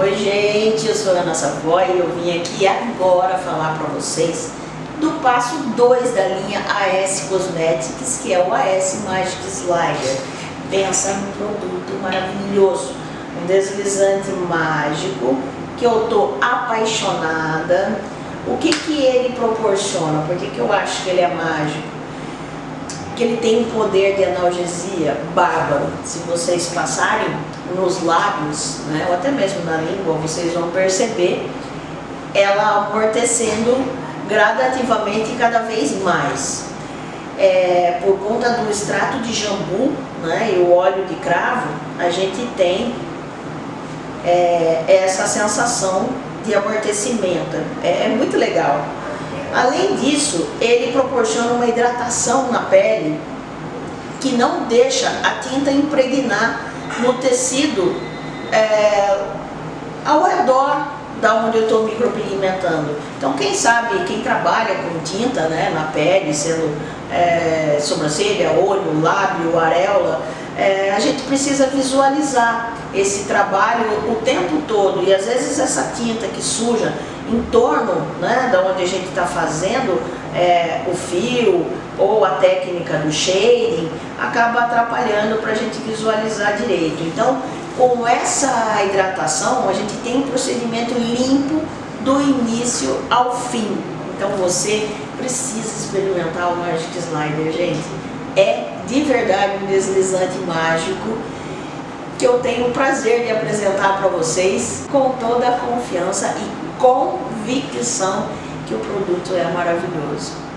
Oi gente, eu sou a Ana Savoy e eu vim aqui agora falar para vocês do passo 2 da linha AS Cosmetics, que é o AS Magic Slider. Pensa num produto maravilhoso, um deslizante mágico que eu tô apaixonada. O que que ele proporciona? Por que que eu acho que ele é mágico? Que ele tem um poder de analgesia bárbaro. Se vocês passarem nos lábios, né, ou até mesmo na língua, vocês vão perceber ela amortecendo gradativamente cada vez mais. É, por conta do extrato de jambu né, e o óleo de cravo, a gente tem é, essa sensação de amortecimento. É, é muito legal. Além disso, ele proporciona uma hidratação na pele que não deixa a tinta impregnar no tecido é, ao redor da onde eu estou micropigmentando. Então quem sabe, quem trabalha com tinta né, na pele, sendo é, sobrancelha, olho, lábio, areola, é, a gente precisa visualizar esse trabalho o tempo todo e às vezes essa tinta que suja em torno né, da onde a gente está fazendo é, o fio ou a técnica do shading acaba atrapalhando para a gente visualizar direito. Então, com essa hidratação, a gente tem um procedimento limpo do início ao fim. Então você precisa experimentar o Magic Slider, gente. É de verdade um deslizante mágico que eu tenho o prazer de apresentar para vocês com toda a confiança e convicção que o produto é maravilhoso.